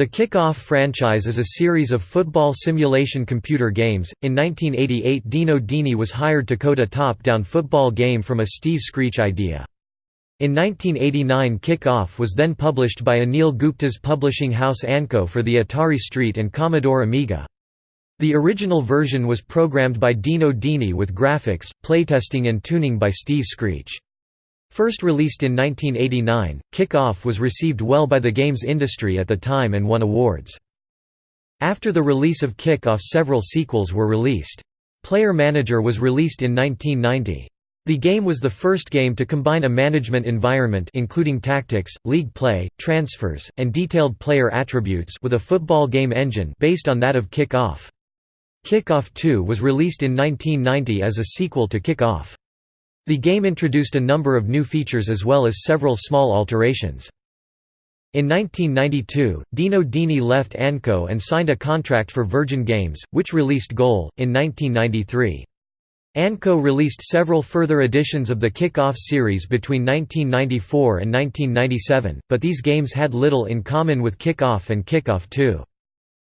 The Kick-Off franchise is a series of football simulation computer games. In 1988, Dino Dini was hired to code a top-down football game from a Steve Screech idea. In 1989 Kick-Off was then published by Anil Gupta's publishing house Anco for the Atari ST and Commodore Amiga. The original version was programmed by Dino Dini with graphics, playtesting and tuning by Steve Screech. First released in 1989, Kick-Off was received well by the games industry at the time and won awards. After the release of Kick-Off several sequels were released. Player Manager was released in 1990. The game was the first game to combine a management environment including tactics, league play, transfers, and detailed player attributes with a football game engine based on that of Kick-Off. Kick-Off 2 was released in 1990 as a sequel to Kick-Off. The game introduced a number of new features as well as several small alterations. In 1992, Dino Dini left Anco and signed a contract for Virgin Games, which released Goal, in 1993. Anco released several further editions of the Kick-Off series between 1994 and 1997, but these games had little in common with Kick-Off and Kick-Off 2.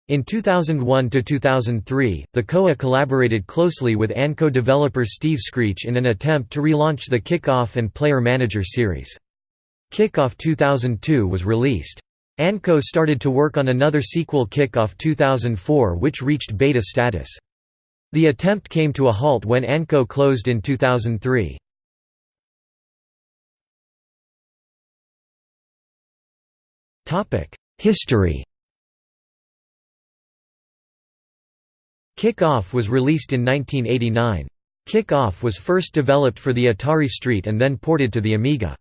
In 2001–2003, the COA collaborated closely with Anco developer Steve Screech in an attempt to relaunch the Kick-Off and Player Manager series. Kick-Off 2002 was released. Anco started to work on another sequel Kick-Off 2004 which reached beta status. The attempt came to a halt when Anco closed in 2003. History Kick-Off was released in 1989. Kick-Off was first developed for the Atari ST and then ported to the Amiga.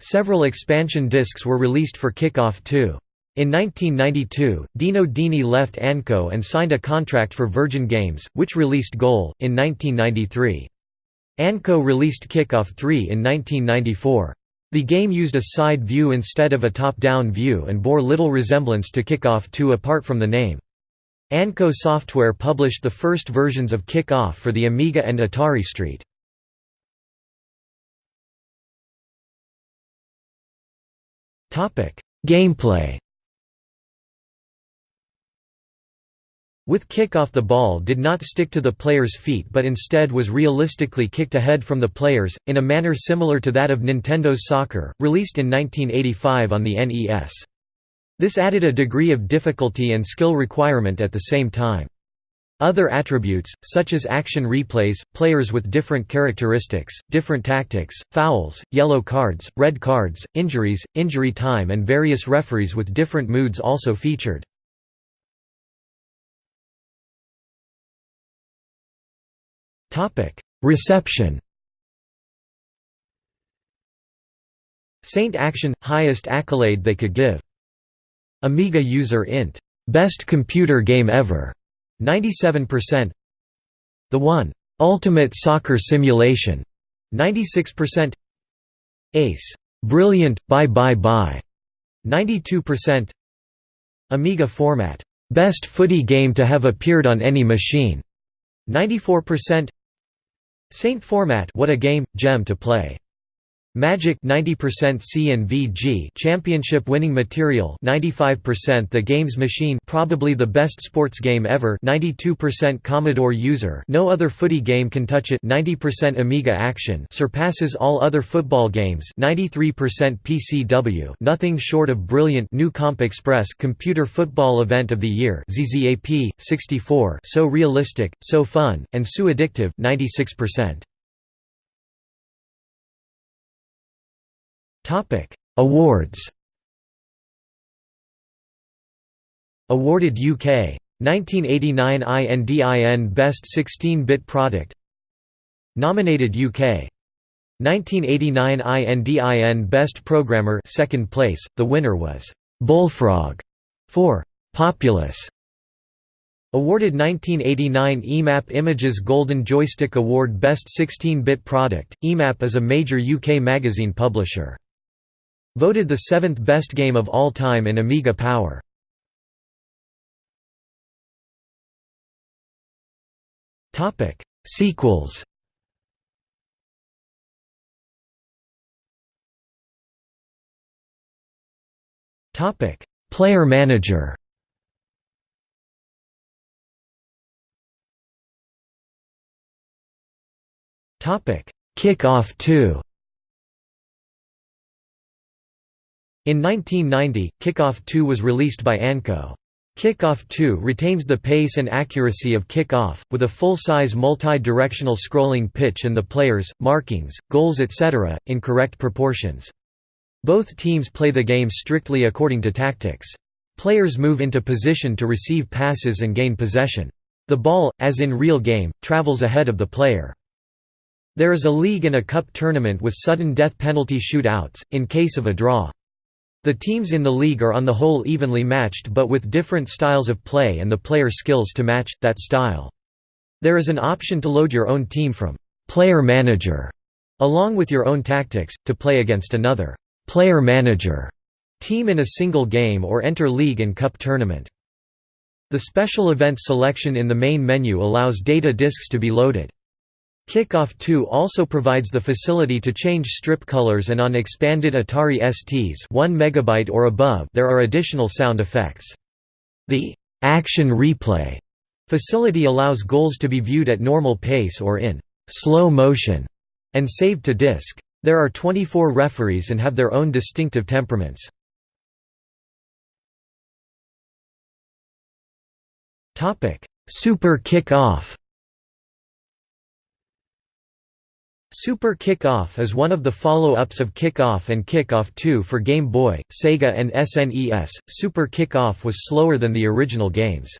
Several expansion discs were released for Kick-Off 2. In 1992, Dino Dini left Anco and signed a contract for Virgin Games, which released Goal, in 1993. Anco released Kick-Off 3 in 1994. The game used a side view instead of a top-down view and bore little resemblance to Kick-Off 2 apart from the name. Anco Software published the first versions of Kick-Off for the Amiga and Atari ST. Gameplay With Kick-Off the ball did not stick to the player's feet but instead was realistically kicked ahead from the players, in a manner similar to that of Nintendo's Soccer, released in 1985 on the NES. This added a degree of difficulty and skill requirement at the same time. Other attributes, such as action replays, players with different characteristics, different tactics, fouls, yellow cards, red cards, injuries, injury time and various referees with different moods also featured. Reception Saint Action – highest accolade they could give Amiga user int. Best computer game ever. 97%. The One. Ultimate Soccer Simulation. 96%. Ace. Brilliant, buy buy buy. 92%. Amiga format. Best footy game to have appeared on any machine. 94%. Saint format. What a game, gem to play. Magic 90% CNVG championship winning material 95% The Games Machine probably the best sports game ever 92% Commodore user no other footy game can touch it 90% Amiga action surpasses all other football games 93% PCW nothing short of brilliant New Comp Express computer football event of the year ZZAP 64 so realistic so fun and so addictive 96% Topic: Awards. Awarded UK 1989 INDIN Best 16-bit Product. Nominated UK 1989 INDIN Best Programmer second place. The winner was Bullfrog for Populous. Awarded 1989 EMAP Images Golden Joystick Award Best 16-bit Product. EMAP is a major UK magazine publisher. Voted the seventh best game of all time in Amiga Power. Sequels. Topic: Player Manager. Kick-Off 2 In 1990, Kickoff 2 was released by Anco. Kickoff 2 retains the pace and accuracy of Kick-Off, with a full-size multi-directional scrolling pitch and the players, markings, goals etc., in correct proportions. Both teams play the game strictly according to tactics. Players move into position to receive passes and gain possession. The ball, as in real game, travels ahead of the player. There is a league and a cup tournament with sudden death penalty shootouts, in case of a draw. The teams in the league are on the whole evenly matched but with different styles of play and the player skills to match, that style. There is an option to load your own team from «player manager» along with your own tactics, to play against another «player manager» team in a single game or enter league and cup tournament. The special event selection in the main menu allows data disks to be loaded. Kickoff 2 also provides the facility to change strip colors and on expanded Atari STs 1 MB or above there are additional sound effects. The «action replay» facility allows goals to be viewed at normal pace or in «slow motion» and saved to disk. There are 24 referees and have their own distinctive temperaments. Super Kick-Off Super Kick-Off is one of the follow-ups of Kick-Off and Kick-Off 2 for Game Boy, Sega and SNES. Super Kick-Off was slower than the original games.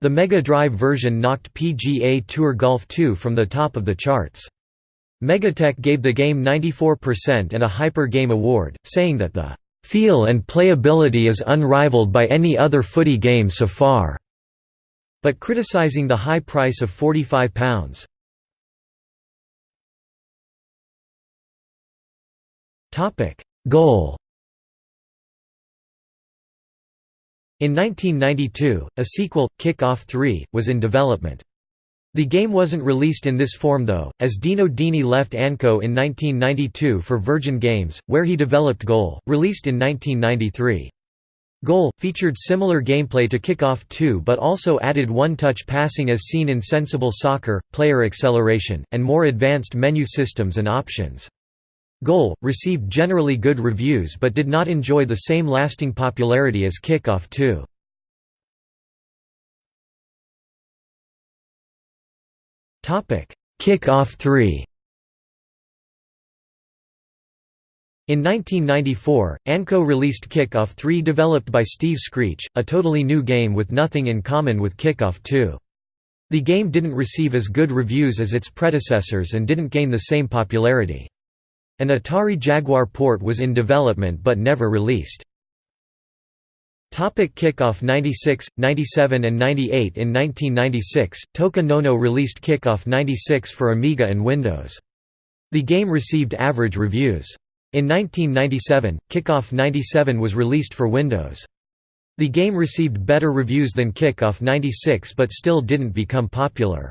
The Mega Drive version knocked PGA Tour Golf 2 from the top of the charts. Megatech gave the game 94% and a Hyper Game Award, saying that the "...feel and playability is unrivaled by any other footy game so far", but criticizing the high price of £45. Goal In 1992, a sequel, Kick-Off 3, was in development. The game wasn't released in this form though, as Dino Dini left Anco in 1992 for Virgin Games, where he developed Goal, released in 1993. Goal, featured similar gameplay to Kick-Off 2 but also added one-touch passing as seen in Sensible Soccer, player acceleration, and more advanced menu systems and options. Goal, received generally good reviews but did not enjoy the same lasting popularity as Kick-Off 2. Kick-Off 3 In 1994, Anco released Kick-Off 3 developed by Steve Screech, a totally new game with nothing in common with Kick-Off 2. The game didn't receive as good reviews as its predecessors and didn't gain the same popularity. An Atari Jaguar port was in development but never released. Topic Kickoff 96, 97 and 98 In 1996, Toka Nono released Kickoff 96 for Amiga and Windows. The game received average reviews. In 1997, Kickoff 97 was released for Windows. The game received better reviews than Kickoff 96 but still didn't become popular.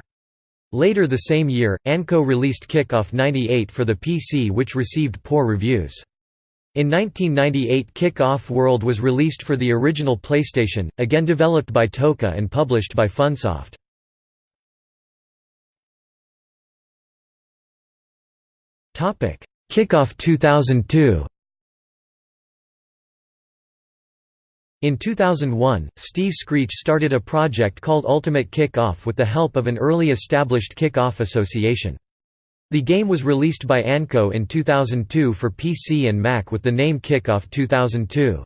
Later the same year, Anco released Kick-Off 98 for the PC which received poor reviews. In 1998 Kick-Off World was released for the original PlayStation, again developed by Toka and published by Funsoft. Kick-Off 2002 In 2001, Steve Screech started a project called Ultimate Kick-Off with the help of an early established Kick-Off association. The game was released by Anco in 2002 for PC and Mac with the name Kick-Off 2002.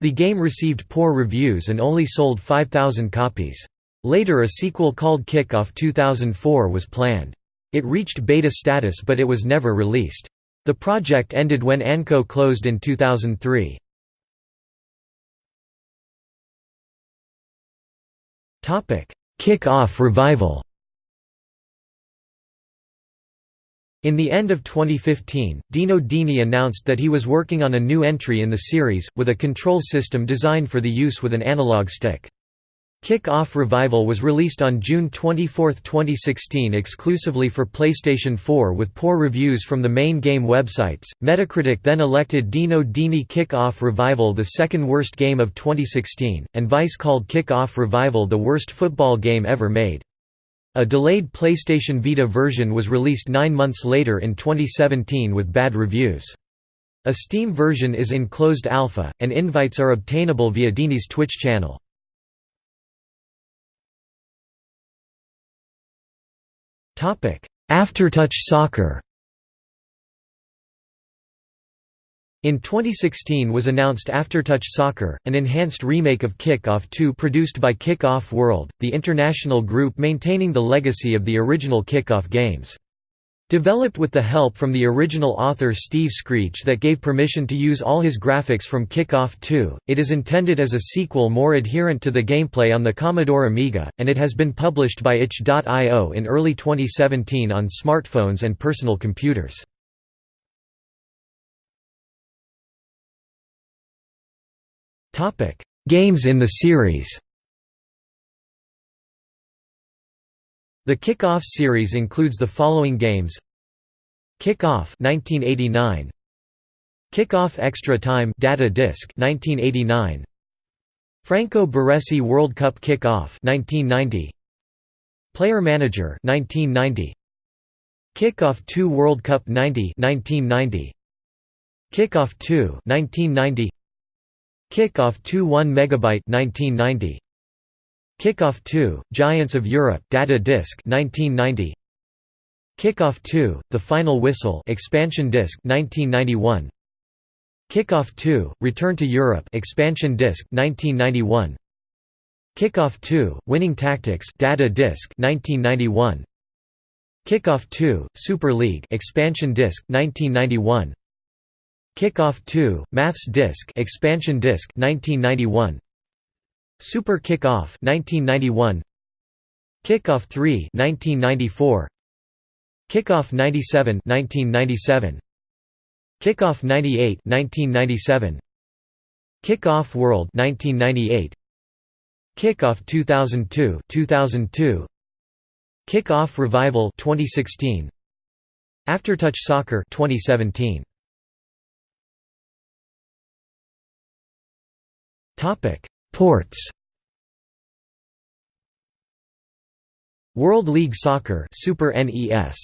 The game received poor reviews and only sold 5,000 copies. Later a sequel called Kick-Off 2004 was planned. It reached beta status but it was never released. The project ended when Anco closed in 2003. Kick-Off revival In the end of 2015, Dino Dini announced that he was working on a new entry in the series, with a control system designed for the use with an analog stick. Kick-Off Revival was released on June 24, 2016 exclusively for PlayStation 4 with poor reviews from the main game websites. Metacritic then elected Dino Dini Kick-Off Revival the second worst game of 2016, and Vice called Kick-Off Revival the worst football game ever made. A delayed PlayStation Vita version was released nine months later in 2017 with bad reviews. A Steam version is in closed alpha, and invites are obtainable via Dini's Twitch channel. Aftertouch Soccer In 2016 was announced Aftertouch Soccer, an enhanced remake of Kick-Off 2 produced by Kick-Off World, the international group maintaining the legacy of the original Kick-Off games. Developed with the help from the original author Steve Screech that gave permission to use all his graphics from Kick-Off 2, it is intended as a sequel more adherent to the gameplay on the Commodore Amiga, and it has been published by itch.io in early 2017 on smartphones and personal computers. Games in the series The Kick-Off series includes the following games. Kick-Off 1989 Kick-Off Extra Time Data Disc 1989 Franco Baresi World Cup Kick-Off 1990 Player Manager 1990 Kick-Off 2 World Cup 90 1990 Kick-Off 2 1990 Kick-Off 2 1 megabyte 1990 Kick-Off 2, Giants of Europe Data Disc 1990 Kick-Off 2, The Final Whistle expansion disc 1991 Kick-Off 2, Return to Europe expansion disc 1991 Kick-Off 2, Winning Tactics Data Disc 1991 Kick-Off 2, Super League expansion disc 1991 Kick-Off 2, Maths Disc expansion disc 1991 Super Kick-Off 1991 Kick-Off 3 1994 Kick-Off 97 1997 Kick-Off 98 1997 Kick-Off World 1998 Kick-Off 2002 2002 Kick-Off Revival 2016 Aftertouch Soccer 2017 Topic Ports World League Soccer Super NES